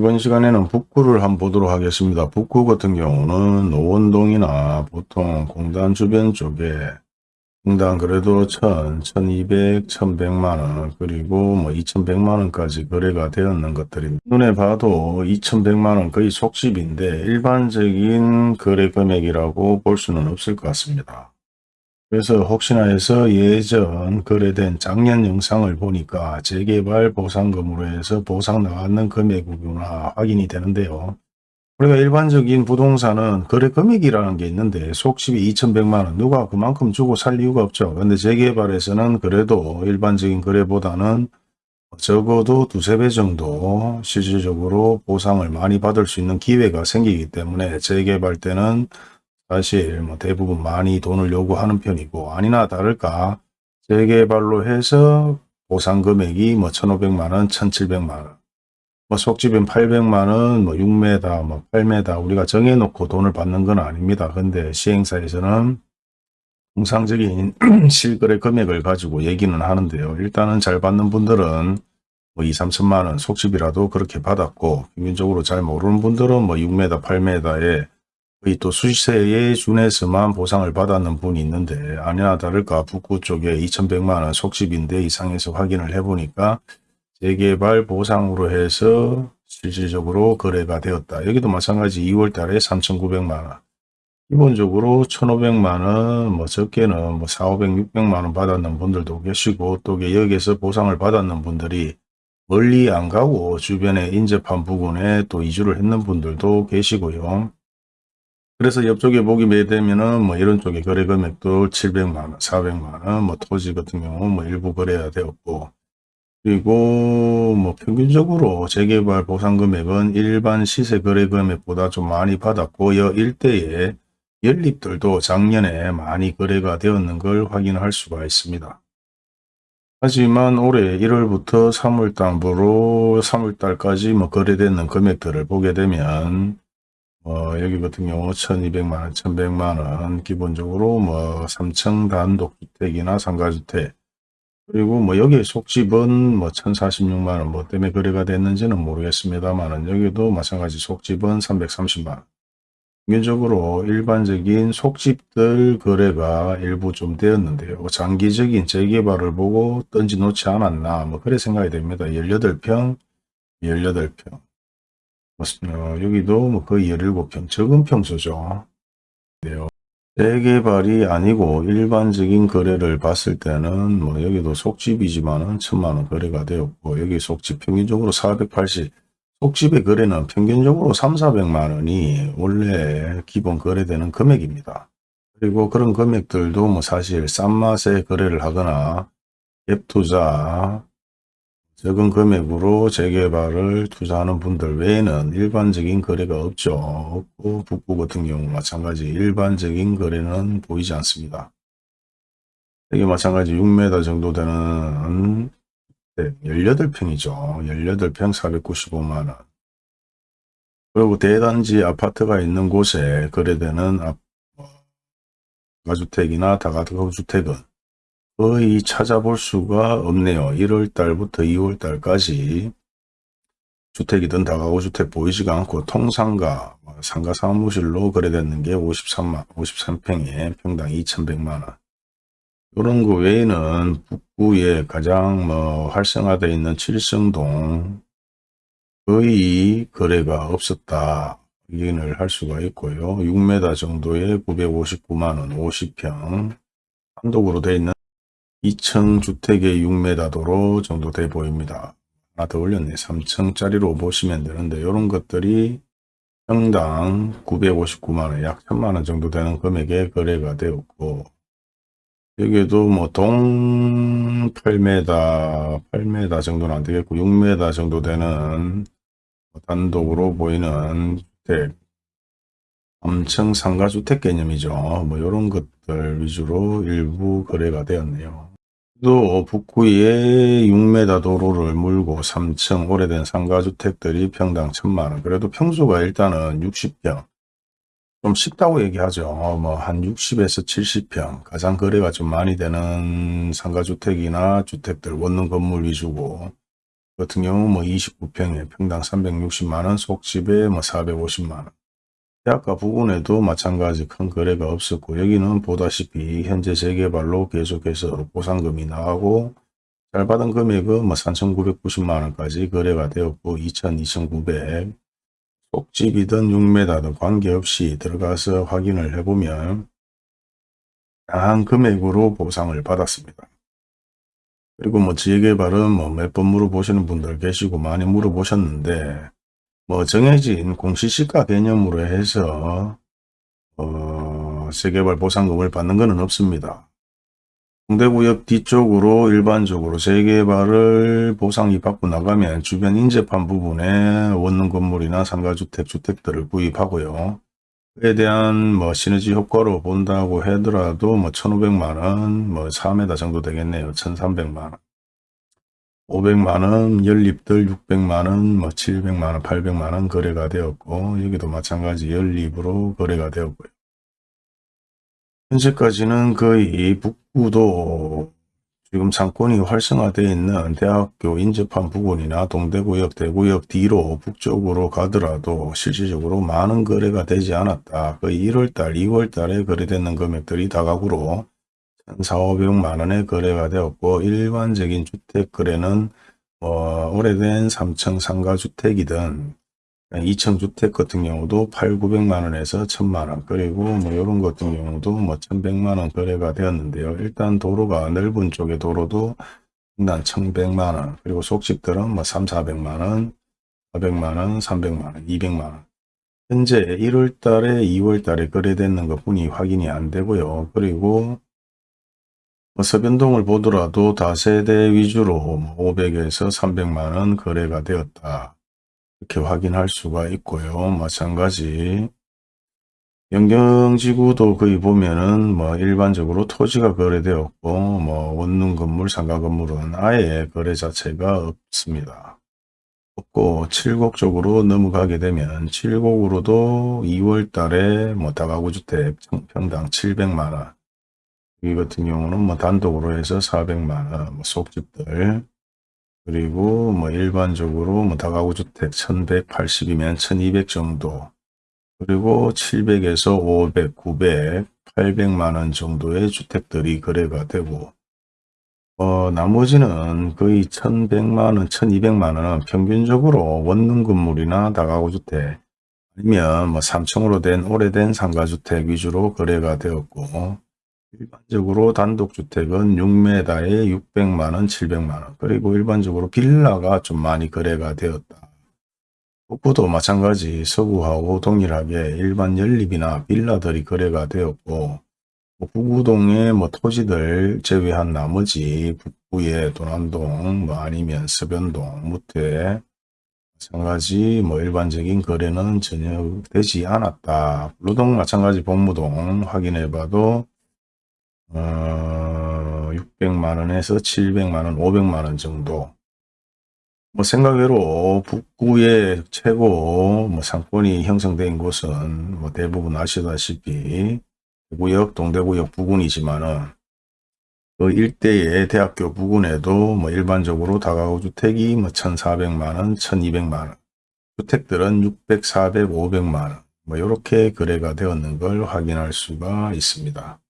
이번 시간에는 북구를 한번 보도록 하겠습니다. 북구 같은 경우는 노원동이나 보통 공단 주변 쪽에 공단 그래도 1000, 1200, 1100만원 그리고 뭐 2100만원까지 거래가 되었는 것들입니다. 눈에 봐도 2100만원 거의 속집인데 일반적인 거래 금액이라고 볼 수는 없을 것 같습니다. 그래서 혹시나 해서 예전 거래된 작년 영상을 보니까 재개발 보상금으로 해서 보상 나왔는 금액이구나 확인이 되는데요. 우리가 일반적인 부동산은 거래 금액이라는 게 있는데 속집이 2100만원 누가 그만큼 주고 살 이유가 없죠. 근데 재개발에서는 그래도 일반적인 거래보다는 적어도 두세 배 정도 실질적으로 보상을 많이 받을 수 있는 기회가 생기기 때문에 재개발 때는 사실 뭐 대부분 많이 돈을 요구하는 편이고 아니나 다를까 재개발로 해서 보상 금액이 뭐 1,500만원, 1,700만원 뭐 속집은 800만원, 뭐 6m, 뭐 8m 우리가 정해놓고 돈을 받는 건 아닙니다. 근데 시행사에서는 통상적인 실거래 금액을 가지고 얘기는 하는데요. 일단은 잘 받는 분들은 뭐 2, 3천만원 속집이라도 그렇게 받았고 평균적으로 잘 모르는 분들은 뭐 6m, 8m에 거의 또 수세에 준해서만 보상을 받았는 분이 있는데 아니나 다를까 북구 쪽에 2100만원 속집인데 이상해서 확인을 해보니까 재개발 보상으로 해서 실질적으로 거래가 되었다. 여기도 마찬가지 2월 달에 3,900만원. 기본적으로 1,500만원, 뭐 적게는 뭐 4, 500, 600만원 받았는 분들도 계시고 또 여기에서 보상을 받았는 분들이 멀리 안 가고 주변에 인접한 부근에 또 이주를 했는 분들도 계시고요. 그래서 옆쪽에 보기 매되면은 뭐 이런 쪽에 거래 금액도 700만원, 400만원, 뭐 토지 같은 경우 뭐 일부 거래가 되었고 그리고 뭐 평균적으로 재개발 보상 금액은 일반 시세 거래 금액보다 좀 많이 받았고 여 일대에 연립들도 작년에 많이 거래가 되었는 걸 확인할 수가 있습니다. 하지만 올해 1월부터 3월달부로 3월달까지 뭐 거래되는 금액들을 보게 되면 어, 여기 같은 경우 1200만원, 1100만원 기본적으로 뭐 3층 단독주택이나 상가주택 그리고 뭐 여기 속집은 뭐 1046만원 뭐 때문에 거래가 됐는지는 모르겠습니다만 여기도 마찬가지 속집은 330만원 평균적으로 일반적인 속집들 거래가 일부 좀 되었는데요. 장기적인 재개발을 보고 던지 놓지 않았나 뭐 그래 생각이 됩니다. 18평, 18평 어, 여기도 뭐 거의 17평, 적은 평수죠. 네요. 재개발이 아니고 일반적인 거래를 봤을 때는 뭐 여기도 속집이지만은 천만원 거래가 되었고 여기 속집 평균적으로 480 속집의 거래는 평균적으로 3, 400만 원이 원래 기본 거래되는 금액입니다. 그리고 그런 금액들도 뭐 사실 싼 맛에 거래를 하거나 갭투자 적은 금액으로 재개발을 투자하는 분들 외에는 일반적인 거래가 없죠. 없고 북부 같은 경우 마찬가지 일반적인 거래는 보이지 않습니다. 여기 마찬가지 6m 정도 되는 18평이죠. 18평 495만원. 그리고 대단지 아파트가 있는 곳에 거래되는 가주택이나 다가구주택은 거의 찾아볼 수가 없네요. 1월달부터 2월달까지 주택이든 다가구 주택 보이지가 않고 통상가, 뭐 상가 사무실로 거래됐는 게 53만, 53평에 평당 2,100만원. 이런 거 외에는 북구에 가장 뭐 활성화되어 있는 칠성동 거의 거래가 없었다. 확인을 할 수가 있고요. 6m 정도의 959만원 50평 단독으로 되어 있는 2층 주택의 6m 도로 정도 돼 보입니다. 하나 더 올렸네. 3층짜리로 보시면 되는데 이런 것들이 평당 959만원 약 1000만원 정도 되는 금액에 거래가 되었고 여기에도 뭐 동 8m 8m 정도는 안 되겠고 6m 정도 되는 단독으로 보이는 주택 3층 상가주택 개념이죠. 뭐 이런 것들 위주로 일부 거래가 되었네요. 또 북구에 6m 도로를 물고 3층 오래된 상가주택들이 평당 1000만원. 그래도 평수가 일단은 60평. 좀 쉽다고 얘기하죠. 뭐 한 60에서 70평. 가장 거래가 좀 많이 되는 상가주택이나 주택들 원룸 건물 위주고. 같은 경우 뭐 29평에 평당 360만원, 속집에 뭐 450만원. 대학가 부근에도 마찬가지 큰 거래가 없었고 여기는 보다시피 현재 재개발로 계속해서 보상금이 나가고 잘 받은 금액은 뭐 3,990만원까지 거래가 되었고 2,000, 2,900 속집이든 6m든 관계없이 들어가서 확인을 해보면 다양한 금액으로 보상을 받았습니다. 그리고 뭐 재개발은 뭐 몇 번 물어보시는 분들 계시고 많이 물어보셨는데 뭐 정해진 공시시가 개념으로 해서 어 재개발 보상금을 받는 것은 없습니다. 홍대구역 뒤쪽으로 일반적으로 재개발을 보상이 받고 나가면 주변 인접한 부분에 원룸 건물이나 상가주택, 주택들을 구입하고요. 그에 대한 뭐 시너지 효과로 본다고 하더라도 뭐 1500만원, 뭐 4m 정도 되겠네요. 1300만원. 500만원, 연립들 600만원, 뭐 700만원, 800만원 거래가 되었고 여기도 마찬가지 연립으로 거래가 되었고요. 현재까지는 거의 북구도 지금 상권이 활성화되어 있는 대학교 인접한 부근이나 동대구역, 대구역 뒤로 북쪽으로 가더라도 실질적으로 많은 거래가 되지 않았다. 거의 1월달, 2월달에 거래되는 금액들이 다각으로 1,400만 원의 거래가 되었고 일반적인 주택 거래는 뭐 오래된 3층 상가 주택이든 2층 주택 같은 경우도 8, 900만 원에서 1000만 원 그리고 뭐 이런 것 같은 경우도 뭐 1100만 원 거래가 되었는데요. 일단 도로가 넓은 쪽의 도로도 일단 1100만 원 그리고 속집들은 뭐 3, 400만 원 400만 원, 300만 원, 200만 원 현재 1월 달에 2월 달에 거래되는 것 뿐이 확인이 안 되고요. 그리고 뭐 서변동을 보더라도 다세대 위주로 500에서 300만 원 거래가 되었다. 이렇게 확인할 수가 있고요. 마찬가지 영경지구도 거의 보면은 뭐 일반적으로 토지가 거래되었고 뭐 원룸 건물, 상가 건물은 아예 거래 자체가 없습니다. 없고 칠곡 쪽으로 넘어가게 되면 칠곡으로도 2월 달에 뭐 다가구 주택 평당 700만원 이 같은 경우는 뭐 단독으로 해서 400만원 뭐 속집들. 그리고 뭐 일반적으로 뭐 다가구 주택 1180이면 1200 정도. 그리고 700에서 500, 900, 800만원 정도의 주택들이 거래가 되고 어, 나머지는 거의 1100만원, 1200만원은 평균적으로 원룸 건물이나 다가구 주택 아니면 뭐 3층으로 된 오래된 상가주택 위주로 거래가 되었고 일반적으로 단독주택은 6m에 600만원, 700만원 그리고 일반적으로 빌라가 좀 많이 거래가 되었다. 북부도 마찬가지 서구하고 동일하게 일반 연립이나 빌라들이 거래가 되었고 뭐 북구동의 뭐 토지들 제외한 나머지 북부의 도남동 뭐 아니면 서변동, 무태 마찬가지 뭐 일반적인 거래는 전혀 되지 않았다. 루동 마찬가지 복무동 확인해 봐도 어, 600만원에서 700만원, 500만원 정도. 뭐 생각외로 북구의 최고 뭐 상권이 형성된 곳은 뭐 대부분 아시다시피 대구역, 동대구역 부근이지만은 그 일대의 대학교 부근에도 뭐 일반적으로 다가구 주택이 뭐 1,400만원, 1,200만원. 주택들은 600, 400, 500만원. 뭐 이렇게 거래가 되었는 걸 확인할 수가 있습니다.